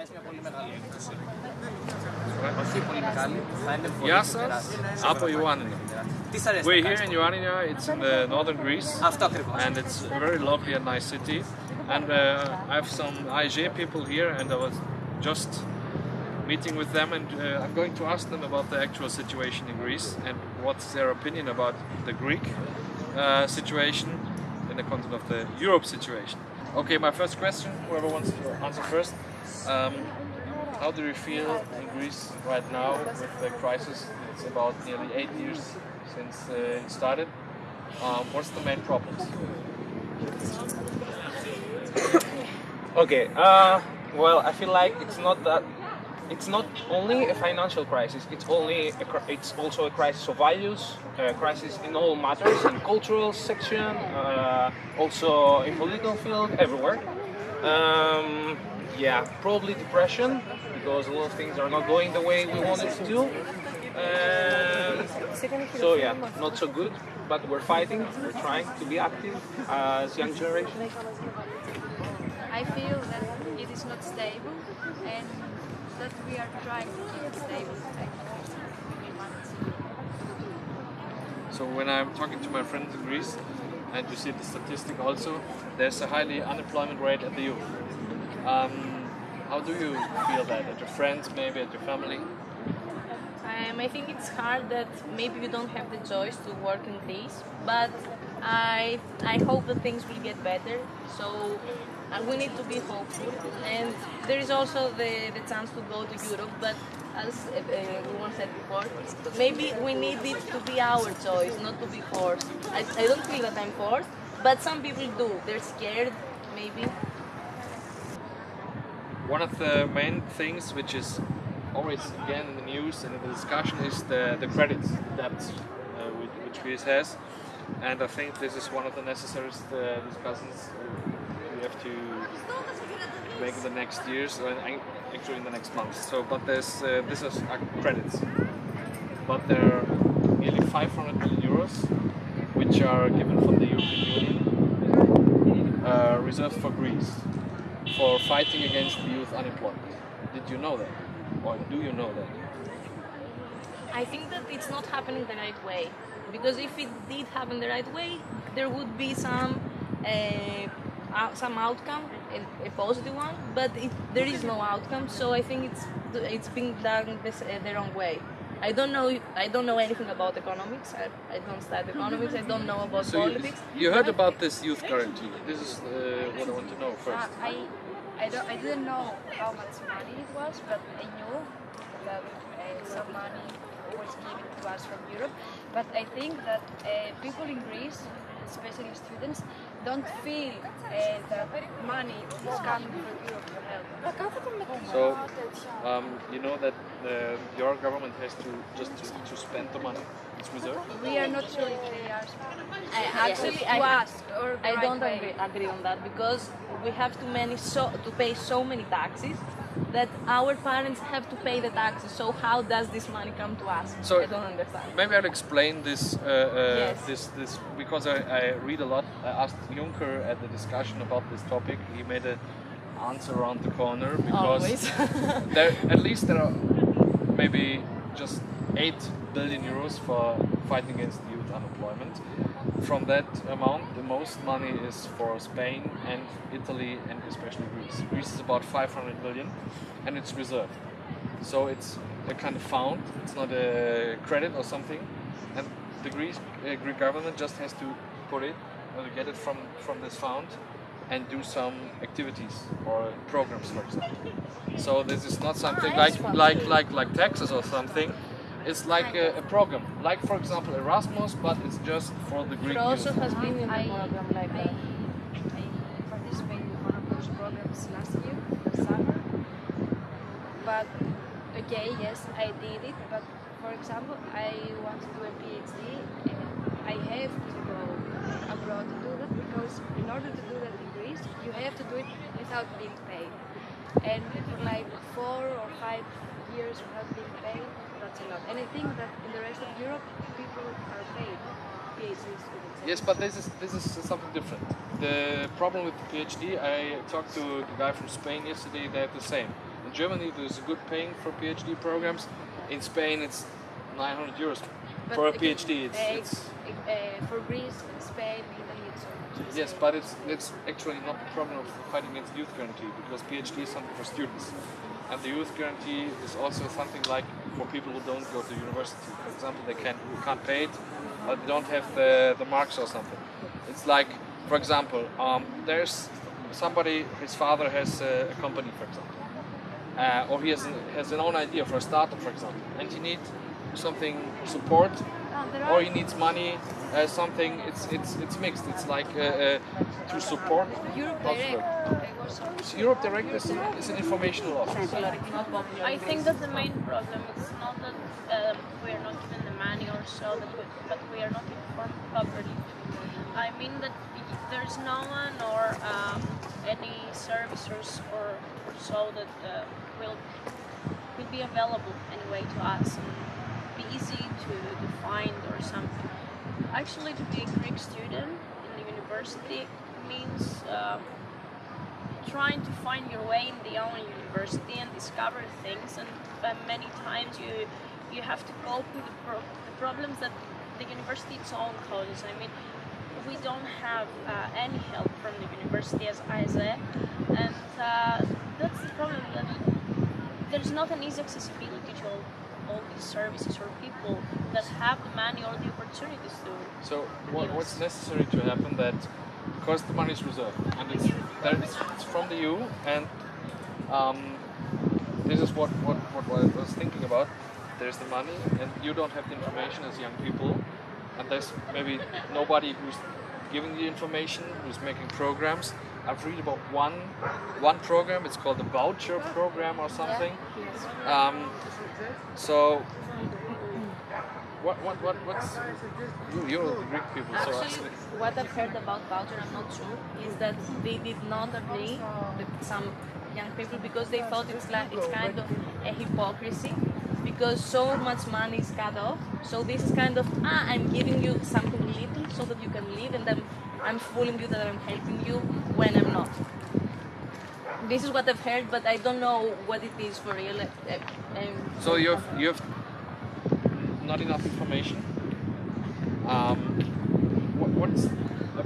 θα έχει μια πολύ μεγάλη έκπτωση. Όχι πολύ μεγάλη, θα είναι πολύ Γεια σας, τεράστια. από Ioannina. Τι σ' αρέσει We're να here κάνεις? in Ioannina, it's in the northern Greece, Αυτό ακριβώς. and it's a very lovely and nice city. And uh, I have some AEG people here, and I was just meeting with them, and uh, I'm going to ask them about the actual situation in Greece and what's their opinion about the Greek uh, situation in the context of the Europe situation. Okay, my first question, whoever wants to answer first. Um, how do you feel in Greece right now with the crisis? It's about nearly eight years since uh, it started. Um, what's the main problems? Okay. Uh, well, I feel like it's not that. It's not only a financial crisis. It's only a, it's also a crisis of values, a crisis in all matters, in cultural section, uh, also in political field, everywhere. Um, yeah, probably depression because a lot of things are not going the way we wanted to do. Um, so yeah, not so good. But we're fighting. We're trying to be active as young generation. I feel that it is not stable and that we are trying to keep it stable. So when I'm talking to my friends in Greece, and you see the statistic also, there's a highly unemployment rate at the youth. Um, how do you feel that? At your friends, maybe at your family? Um, I think it's hard that maybe you don't have the choice to work in Greece, but I I hope that things will get better. So uh, we need to be hopeful, and there is also the, the chance to go to Europe. But as uh, everyone said before, maybe we need it to be our choice, not to be forced. I, I don't feel that I'm forced, but some people do. They're scared, maybe. One of the main things which is always again in the news and in the discussion is the, the credit debt uh, which, Greece has. And I think this is one of the necessary uh, discussions we have to make in the next years, or actually in the next months. So, but there's uh, this is uh, credits, but there are nearly 500 million euros which are given from the European Union uh, reserved for Greece for fighting against youth unemployment. Did you know that? Or do you know that? I think that it's not happening the right way because if it did happen the right way, there would be some uh, some outcome, a, a positive one. But it, there is no outcome, so I think it's it's being done this, uh, the wrong way. I don't know. I don't know anything about economics. I, I don't study economics. I don't know about So you, politics. you heard about this youth guarantee. This is uh, what I want to know Uh, first. I, I, don't, I didn't know how much money it was, but I knew that uh, some money was given to us from Europe. But I think that uh, people in Greece, especially students, don't feel uh, that money is coming from Europe to help. So um, you know that uh, your government has to just to, to spend the money. It's. We are not sure if they are I, actually, to I, us or I right don't agree, agree on that because we have too many so to pay so many taxes that our parents have to pay the taxes. So how does this money come to us? So- I don't understand. Maybe I'll explain this. Uh, uh, Yes. This this because I, I read a lot. I asked Juncker at the discussion about this topic. He made an answer around the corner because there at least there are maybe just eight billion euros for fighting against youth unemployment. From that amount, the most money is for Spain and Italy and especially Greece. Greece is about 500 million, and it's reserved. So it's a kind of fund. It's not a credit or something, and the Greece uh, Greek government just has to put it or get it from from this fund and do some activities or programs, for example. So this is not something like like like like taxes or something. It's like a, a program, like for example Erasmus, but it's just for the Greek It also youth. has been in the program like I, that. I participated in one of those programs last year, the summer. But okay, yes, I did it. But for example, I want to do a PhD, and I have to go abroad to do that because in order to do that in Greece, you have to do it without being paid. And for like four or five years without being paid, that's a lot. And I think that in the rest of Europe, people are paid. Yes, but this is this is something different. The problem with the PhD, I talked to the guy from Spain yesterday. They have the same. In in Germany there's a good paying for PhD programs. In Spain it's 900 euros But for a PhD. It's, uh, it's uh, for Greece, Spain, Italy, so yes, but it's it's actually not the problem of fighting against youth guarantee because PhD is something for students, and the youth guarantee is also something like for people who don't go to university. For example, they can't who can't pay it, or they don't have the the marks or something. It's like, for example, um, there's somebody his father has a, a company, for example, uh, or he has an, has an own idea for a startup, for example, and he needs something support Ah, or he needs money, uh, something. It's it's it's mixed. It's like uh, uh, to support. Europe How's Direct. that? I was on- So Europe Direct is, is an informational office. I think that the main problem is not that um, we are not given the money or so, that we, but we are not informed properly. I mean that there's no one or um, any servicers or, or so that uh, will will be available anyway to us and be easy to, to find or something. Actually, to be a Greek student in the university means. Uh, trying to find your way in the own university and discover things and uh, many times you you have to cope with the, pro- the problems that the university its own causes i mean we don't have uh, any help from the university as ISA and uh, that's the problem there's not an easy accessibility to all, all these services or people that have the money or the opportunities to So what, what's necessary to happen that because the money is reserved and it's, it's from the EU and um, this is what, what, what I was thinking about. There's the money and you don't have the information as young people and there's maybe nobody who's giving the information, who's making programs. I've read about one one program. It's called the voucher program or something. Um, so what what what what's you, you're the Greek people, so Actually, actually what I've heard about voucher, I'm not sure, is that they did not agree with some young people because they thought it's like it's kind of a hypocrisy because so much money is cut off. So this is kind of ah, I'm giving you something little so that you can live, and then I'm fooling you that I'm helping you when I'm not. This is what I've heard, but I don't know what it is for real. Uh, um, so you have you have not enough information. Um, what, what's the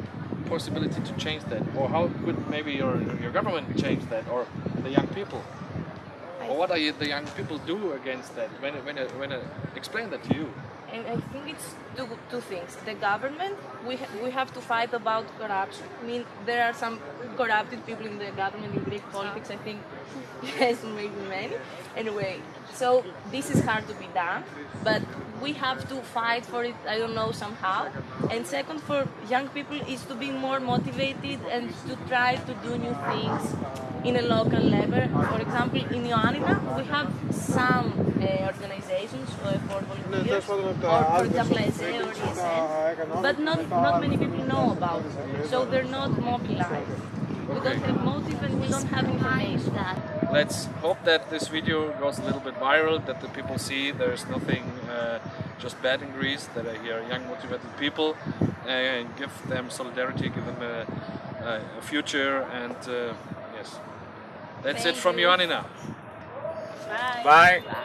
possibility to change that, or how could maybe your your government change that, or the young people? Or what are you, the young people do against that? When when it- when it, explain that to you. And I think it's two, two things. The government, we, ha- we have to fight about corruption. I mean, there are some corrupted people in the government in Greek politics, I think, yes, maybe many. Anyway, so this is hard to be done, but we have to fight for it, I don't know, somehow. And second, for young people, is to be more motivated and to try to do new things in a local level. For example, in Ioannina, we have some uh, organizations uh, for volunteers, or for example, SA or ESN, but not, not many people know about it. So they're not mobilized. We don't have motive and we don't have information. Let's hope that this video goes a little bit viral, that the people see there's nothing just bad in Greece, that I hear young motivated people, and give them solidarity, give them a, a, a future, and uh, yes. That's Thank it from you. Ioannina. Bye. Bye. Bye.